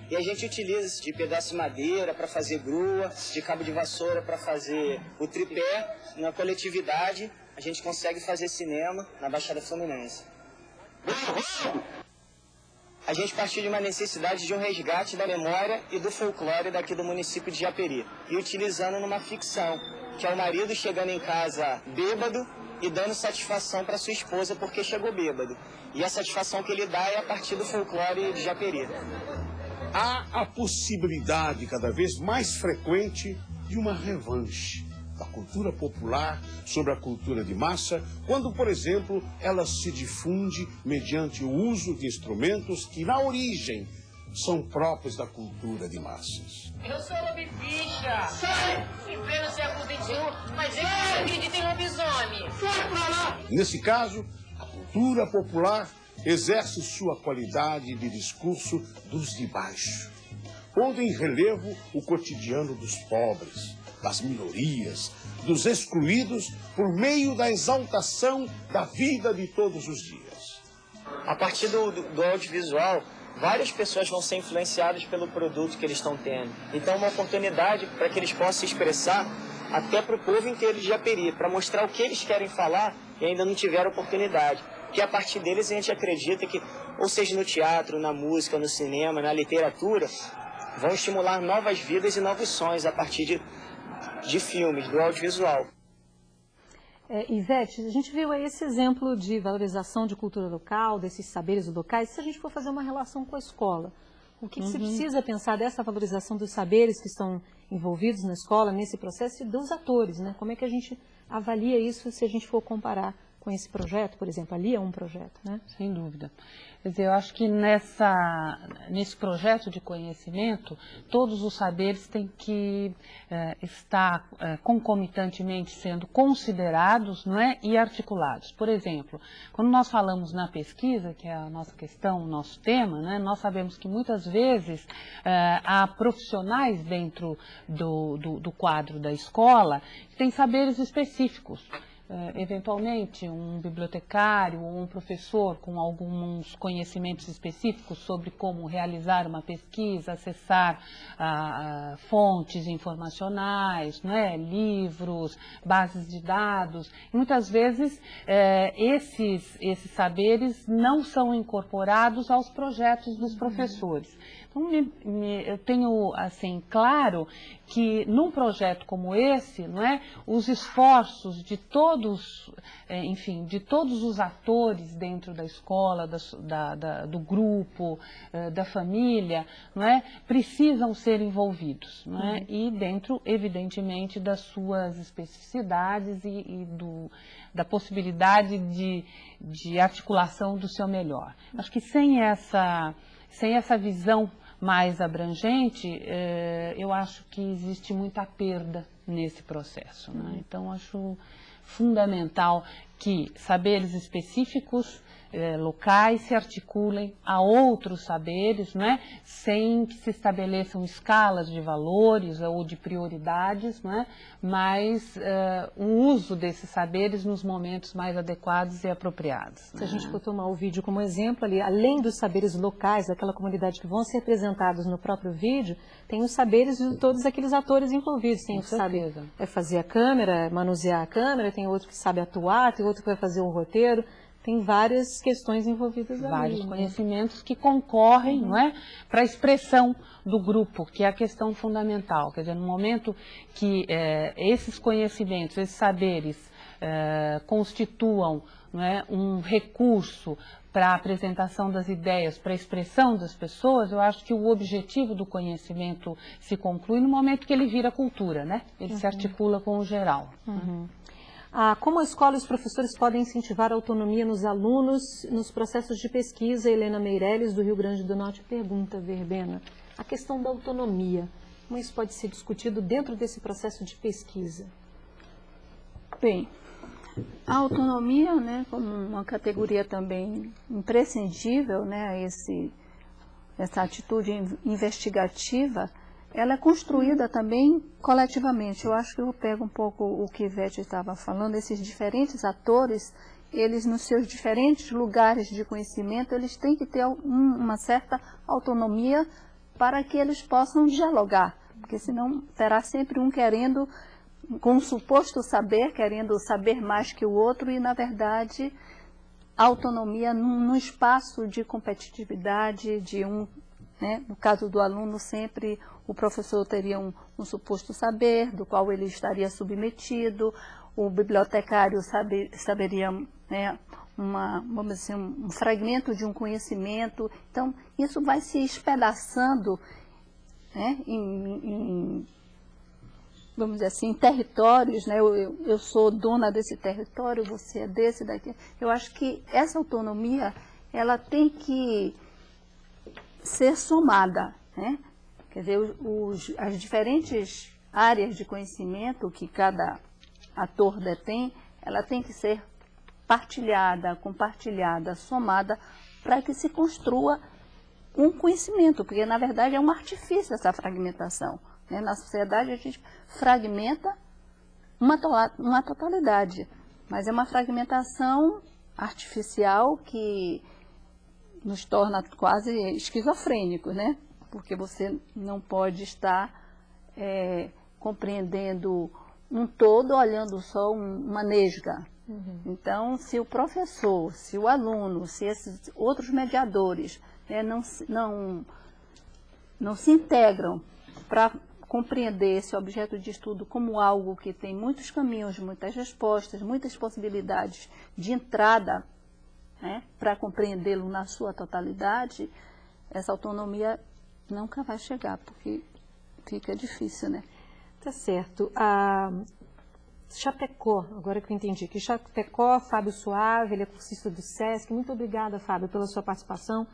E a gente utiliza de pedaço de madeira para fazer grua, de cabo de vassoura para fazer o tripé na coletividade a gente consegue fazer cinema na Baixada Fluminense. A gente partiu de uma necessidade de um resgate da memória e do folclore daqui do município de Japeri. E utilizando numa ficção, que é o marido chegando em casa bêbado e dando satisfação para sua esposa porque chegou bêbado. E a satisfação que ele dá é a partir do folclore de Japeri. Há a possibilidade cada vez mais frequente de uma revanche da cultura popular sobre a cultura de massa, quando, por exemplo, ela se difunde mediante o uso de instrumentos que, na origem, são próprios da cultura de massas. Eu sou lobificha! Sai! Em pleno século XXI, mas eu acredito em lobisomem! Sai pra lá! Nesse caso, a cultura popular exerce sua qualidade de discurso dos de baixo, pondo em relevo o cotidiano dos pobres, das minorias, dos excluídos, por meio da exaltação da vida de todos os dias. A partir do, do, audiovisual, várias pessoas vão ser influenciadas pelo produto que eles estão tendo. Então, é uma oportunidade para que eles possam se expressar até para o povo inteiro de Japeri, para mostrar o que eles querem falar e ainda não tiveram oportunidade. Que a partir deles a gente acredita que, ou seja no teatro, na música, no cinema, na literatura, vão estimular novas vidas e novos sonhos a partir de de filmes, do audiovisual. É, Ivete, a gente viu aí esse exemplo de valorização de cultura local, desses saberes locais. Se a gente for fazer uma relação com a escola, o que, uhum. que se precisa pensar dessa valorização dos saberes que estão envolvidos na escola, nesse processo, e dos atores, né? Como é que a gente avalia isso se a gente for comparar com esse projeto, por exemplo? Ali é um projeto, né? Sem dúvida. Quer dizer, eu acho que nessa, nesse projeto de conhecimento, todos os saberes têm que é, estar é, concomitantemente sendo considerados não é, e articulados. Por exemplo, quando nós falamos na pesquisa, que é a nossa questão, o nosso tema, né, nós sabemos que muitas vezes é, há profissionais dentro do, do, do quadro da escola que têm saberes específicos eh, eventualmente um bibliotecário ou um professor com alguns conhecimentos específicos sobre como realizar uma pesquisa, acessar ah, ah, fontes informacionais, né, livros, bases de dados. muitas vezes eh, esses, esses saberes não são incorporados aos projetos dos professores. Então, me, me, eu tenho, assim, claro que num projeto como esse, não é, os esforços de todos, é, enfim, de todos os atores dentro da escola, da, da, do grupo, é, da família, não é, precisam ser envolvidos, não é, uhum. e dentro, evidentemente, das suas especificidades e, e do, da possibilidade de, de articulação do seu melhor. Acho que sem essa, sem essa visão mais abrangente, eh, eu acho que existe muita perda nesse processo. Né? Então, acho fundamental que saberes específicos eh, locais se articulem a outros saberes, né, sem que se estabeleçam escalas de valores ou de prioridades, né, mas eh, o uso desses saberes nos momentos mais adequados e apropriados. Se a gente for tomar o vídeo como exemplo ali, além dos saberes locais daquela comunidade que vão ser apresentados no próprio vídeo, tem os saberes de todos aqueles atores envolvidos. Tem o que sabe é fazer a câmera, manusear a câmera, tem outro que sabe atuar, tem outro que vai fazer o roteiro tem várias questões envolvidas ali. Vários né? conhecimentos que concorrem uhum. não é, para a expressão do grupo, que é a questão fundamental. Quer dizer, no momento que é, esses conhecimentos, esses saberes é, constituam não é, um recurso para a apresentação das ideias, para a expressão das pessoas, eu acho que o objetivo do conhecimento se conclui no momento que ele vira cultura, né? Ele uhum. se articula com o geral. Uhum. Ah, como a escola e os professores podem incentivar a autonomia nos alunos nos processos de pesquisa? Helena Meirelles, do Rio Grande do Norte, pergunta, Verbena, a questão da autonomia. Como isso pode ser discutido dentro desse processo de pesquisa? Bem, a autonomia, né, como uma categoria também imprescindível, né, esse, essa atitude investigativa, ela é construída também coletivamente. Eu acho que eu pego um pouco o que Ivete estava falando, esses diferentes atores, eles nos seus diferentes lugares de conhecimento, eles têm que ter uma certa autonomia para que eles possam dialogar, porque senão terá sempre um querendo, com um suposto saber, querendo saber mais que o outro e, na verdade, autonomia num, num espaço de competitividade, de um, né, no caso do aluno, sempre o professor teria um, um suposto saber, do qual ele estaria submetido, o bibliotecário saber, saberia né, uma, vamos dizer, um fragmento de um conhecimento. Então, isso vai se espedaçando né, em, em, vamos dizer assim, em territórios, né? Eu, eu, sou dona desse território, você é desse, daqui. Eu acho que essa autonomia, ela tem que ser somada, né? Quer dizer, os, as diferentes áreas de conhecimento que cada ator detém, ela tem que ser partilhada, compartilhada, somada, para que se construa um conhecimento, porque na verdade é um artifício essa fragmentação. Né? Na sociedade a gente fragmenta uma, uma totalidade, mas é uma fragmentação artificial que nos torna quase esquizofrênicos, né? porque você não pode estar é, compreendendo um todo olhando só uma nesga. Uhum. Então, se o professor, se o aluno, se esses outros mediadores né, não, não, não se integram para compreender esse objeto de estudo como algo que tem muitos caminhos, muitas respostas, muitas possibilidades de entrada né, para compreendê-lo na sua totalidade, essa autonomia nunca vai chegar, porque fica difícil, né? Tá certo. A Chapecó, agora que eu entendi, que Chapecó, Fábio Suave, ele é cursista do SESC, muito obrigada, Fábio, pela sua participação.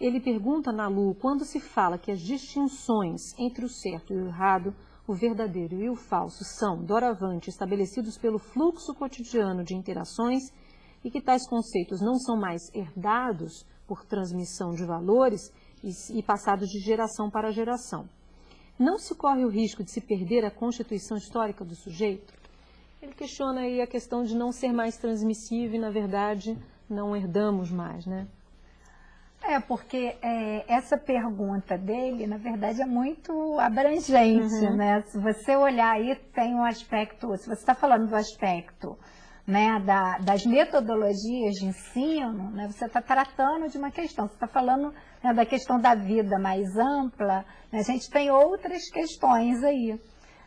Ele pergunta na Lu, quando se fala que as distinções entre o certo e o errado, o verdadeiro e o falso são, doravante, estabelecidos pelo fluxo cotidiano de interações e que tais conceitos não são mais herdados por transmissão de valores, e, e passados de geração para geração. Não se corre o risco de se perder a constituição histórica do sujeito? Ele questiona aí a questão de não ser mais transmissível e, na verdade, não herdamos mais, né? É, porque é, essa pergunta dele, na verdade, é muito abrangente, Uhum. né? Se você olhar aí, tem um aspecto, se você está falando do aspecto né, da- das metodologias de ensino, né, você está tratando de uma questão, você está falando né, da questão da vida mais ampla, né, a gente tem outras questões aí.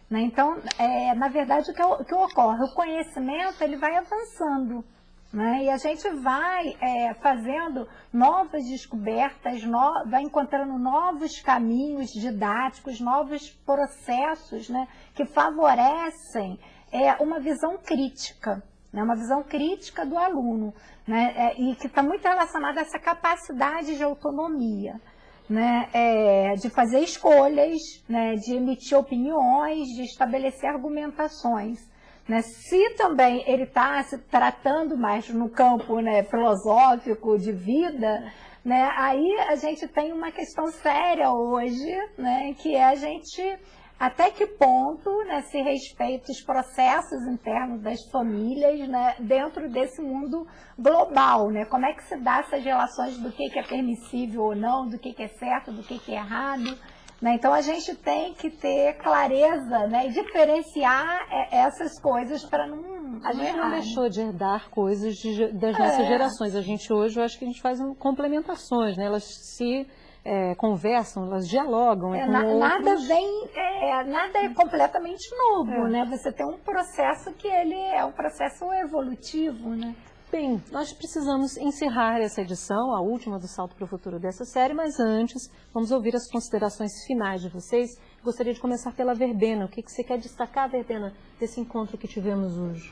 né? Então, é, na verdade, o que, o que ocorre? O conhecimento ele vai avançando. né? E a gente vai é, fazendo novas descobertas, no- vai encontrando novos caminhos didáticos, novos processos que favorecem é, uma visão crítica, né, uma visão crítica do aluno, né, é, e que está muito relacionada a essa capacidade de autonomia. Né, é, de fazer escolhas, né, de emitir opiniões, de estabelecer argumentações. Né? Se também ele está se tratando mais no campo né, filosófico de vida, né, aí a gente tem uma questão séria hoje, né, que é a gente até que ponto né, se respeita os processos internos das famílias né, dentro desse mundo global, né? Como é que se dá essas relações do que, que é permissível ou não, do que, que é certo, do que, que é errado. Né? Então a gente tem que ter clareza né, e diferenciar é, essas coisas para não, A gente errar, não né? deixou de herdar coisas de das É. nossas gerações. A gente hoje, eu acho que a gente faz um- complementações, né? Elas se é, conversam, elas dialogam É, com na- outros. nada vem, é, nada é completamente novo, É. né? Você tem um processo que ele é um processo evolutivo, né? Bem, nós precisamos encerrar essa edição, a última do Salto para o Futuro dessa série, mas antes vamos ouvir as considerações finais de vocês. Gostaria de começar pela Verbena. O que, que você quer destacar, Verbena, desse encontro que tivemos hoje?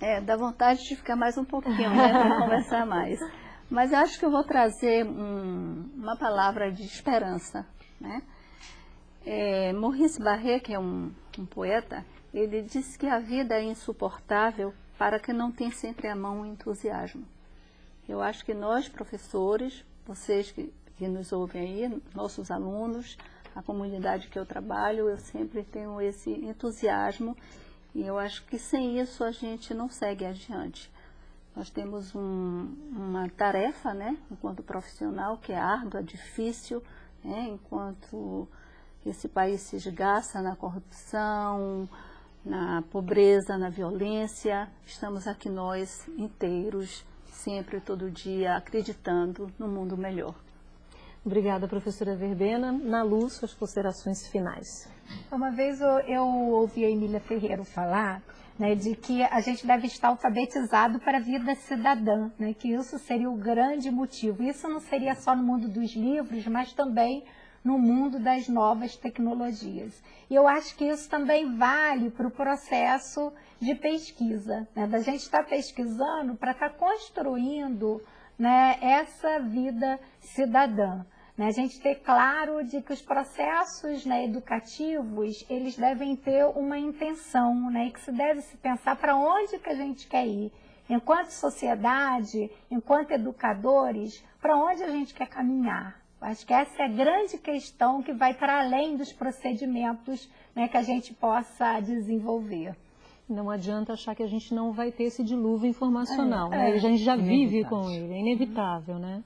É, dá vontade de ficar mais um pouquinho, né, para conversar mais. Mas eu acho que eu vou trazer um- uma palavra de esperança, né? É, Maurice Barré, que é um, um poeta, ele diz que a vida é insuportável para quem não tem sempre à mão o entusiasmo. Eu acho que nós, professores, vocês que, que nos ouvem aí, nossos alunos, a comunidade que eu trabalho, eu sempre tenho esse entusiasmo e eu acho que sem isso a gente não segue adiante. Nós temos um- uma tarefa, né, enquanto profissional, que é árdua, difícil, né, enquanto esse país se esgaça na corrupção, na pobreza, na violência, estamos aqui nós inteiros, sempre, todo dia, acreditando no mundo melhor. Obrigada, professora Verbena. Na luz, suas considerações finais. Uma vez eu, eu ouvi a Emília Ferreira falar né, de que a gente deve estar alfabetizado para a vida cidadã, né, que isso seria o grande motivo. Isso não seria só no mundo dos livros, mas também no mundo das novas tecnologias. E eu acho que isso também vale para o processo de pesquisa, né, da gente estar pesquisando para estar construindo né, essa vida cidadã. Né, a gente ter claro de que os processos né, educativos, eles devem ter uma intenção, né, e que se deve se pensar para onde que a gente quer ir. Enquanto sociedade, enquanto educadores, para onde a gente quer caminhar. Acho que essa é a grande questão que vai para além dos procedimentos né, que a gente possa desenvolver. Não adianta achar que a gente não vai ter esse dilúvio informacional, É, né? é. A gente já vive Inevitável. com ele, é inevitável, né?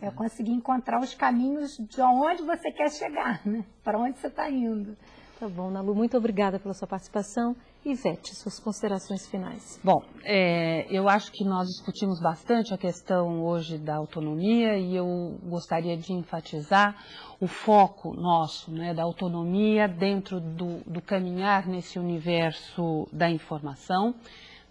É conseguir encontrar os caminhos de onde você quer chegar, né? Para onde você está indo. Tá bom, Nalu, muito obrigada pela sua participação. Ivete, suas considerações finais. Bom, é, eu acho que nós discutimos bastante a questão hoje da autonomia e eu gostaria de enfatizar o foco nosso, né, da autonomia dentro do, do caminhar nesse universo da informação.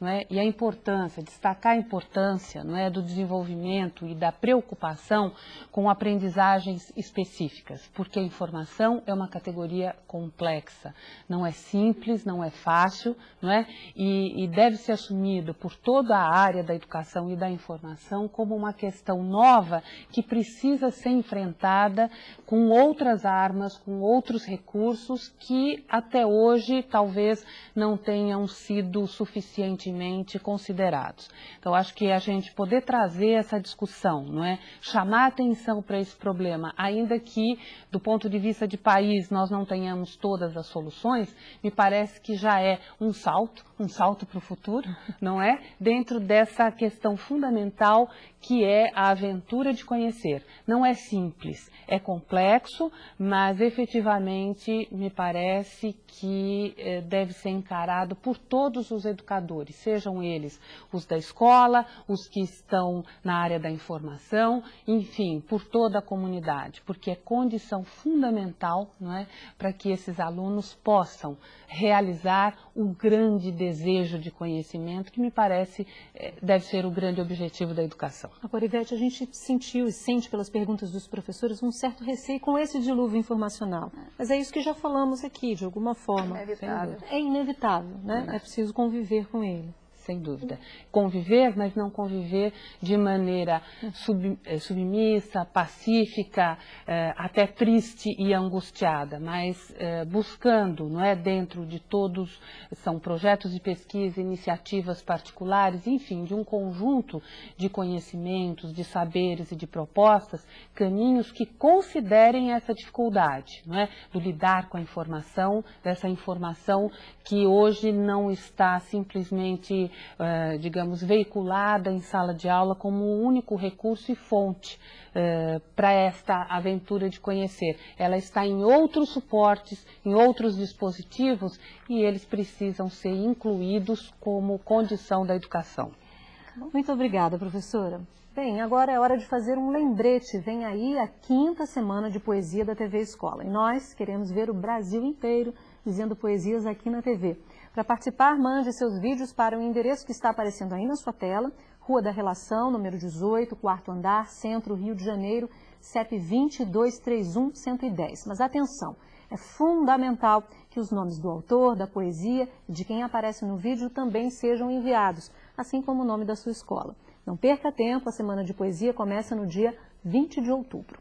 Não é? E a importância, destacar a importância é, do desenvolvimento e da preocupação com aprendizagens específicas, porque a informação é uma categoria complexa, não é simples, não é fácil, é? E, e deve ser assumido por toda a área da educação e da informação como uma questão nova que precisa ser enfrentada com outras armas, com outros recursos que até hoje talvez não tenham sido suficientemente suficientemente considerados. Então, acho que a gente poder trazer essa discussão, não é? chamar atenção para esse problema, ainda que, do ponto de vista de país, nós não tenhamos todas as soluções, me parece que já é um salto, um salto para o futuro, não é? Dentro dessa questão fundamental que é a aventura de conhecer. Não é simples, é complexo, mas efetivamente me parece que eh, deve ser encarado por todos os educadores, sejam eles os da escola, os que estão na área da informação, enfim, por toda a comunidade, porque é condição fundamental não é, para que esses alunos possam realizar o grande desejo de conhecimento que me parece eh, deve ser o grande objetivo da educação. Agora, Ivete, a gente sentiu e sente pelas perguntas dos professores um certo receio com esse dilúvio informacional. Mas é isso que já falamos aqui, de alguma forma. É inevitável. É inevitável, né? É preciso conviver com ele sem dúvida. Conviver, mas não conviver de maneira sub, eh, submissa, pacífica, eh, até triste e angustiada, mas eh, buscando, não é, dentro de todos, são projetos de pesquisa, iniciativas particulares, enfim, de um conjunto de conhecimentos, de saberes e de propostas, caminhos que considerem essa dificuldade, não é, do lidar com a informação, dessa informação que hoje não está simplesmente uh, digamos, veiculada em sala de aula como o único recurso e fonte uh, para esta aventura de conhecer. Ela está em outros suportes, em outros dispositivos e eles precisam ser incluídos como condição da educação. Muito obrigada, professora. Bem, agora é hora de fazer um lembrete. Vem aí a quinta semana de poesia da TV Escola. E nós queremos ver o Brasil inteiro dizendo poesias aqui na TV. Para participar, mande seus vídeos para o endereço que está aparecendo aí na sua tela, Rua da Relação, número 18, quarto andar, Centro, Rio de Janeiro, CEP 2231110. Mas atenção, é fundamental que os nomes do autor, da poesia e de quem aparece no vídeo também sejam enviados, assim como o nome da sua escola. Não perca tempo, a Semana de Poesia começa no dia 20 de outubro.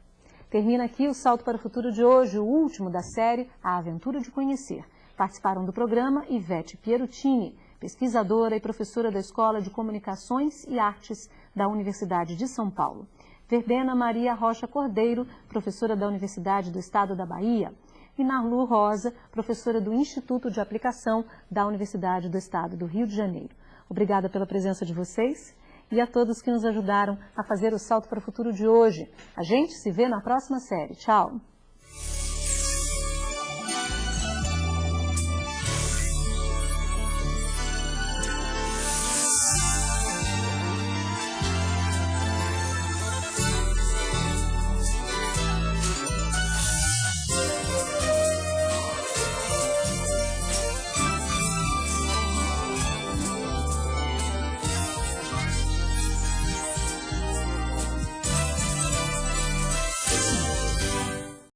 Termina aqui o Salto para o Futuro de hoje, o último da série A Aventura de Conhecer. Participaram do programa Ivete Pierutini, pesquisadora e professora da Escola de Comunicações e Artes da Universidade de São Paulo. Verbena Maria Rocha Cordeiro, professora da Universidade do Estado da Bahia. E Narlu Rosa, professora do Instituto de Aplicação da Universidade do Estado do Rio de Janeiro. Obrigada pela presença de vocês e a todos que nos ajudaram a fazer o salto para o futuro de hoje. A gente se vê na próxima série. Tchau!